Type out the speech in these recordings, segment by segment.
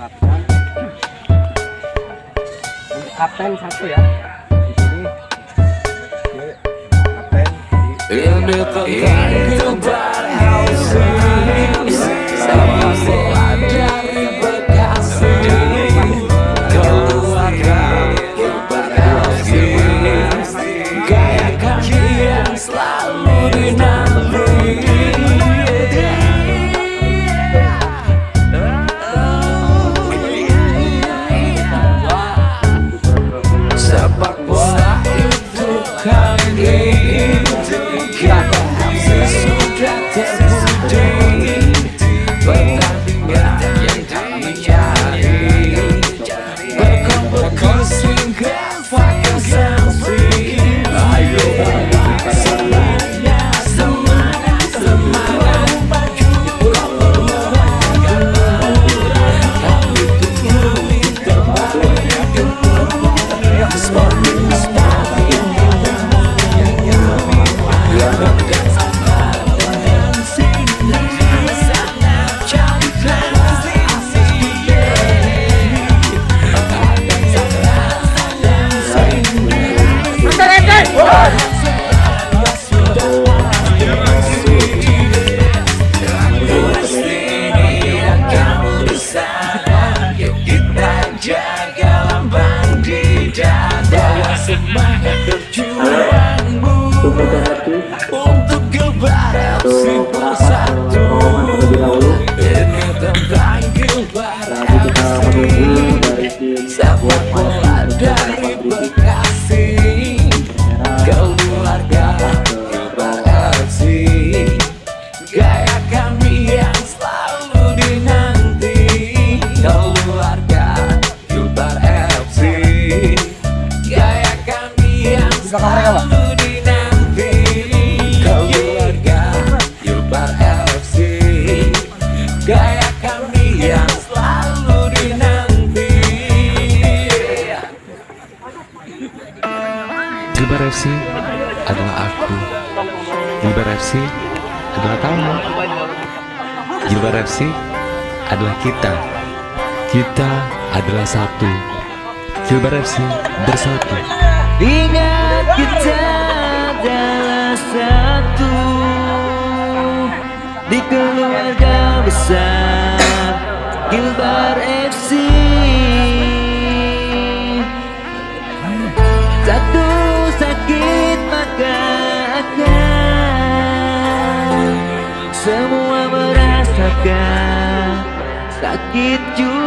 kapten untuk kapten satu ya. Di sini. Kapten. Di swing girl. Untuk kebaikan FC adalah kamu Jilbar FC adalah kita. Kita adalah satu. Jilbar FC bersatu. Ingat kita adalah satu. Di keluarga besar. luka Sakit juga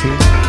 FC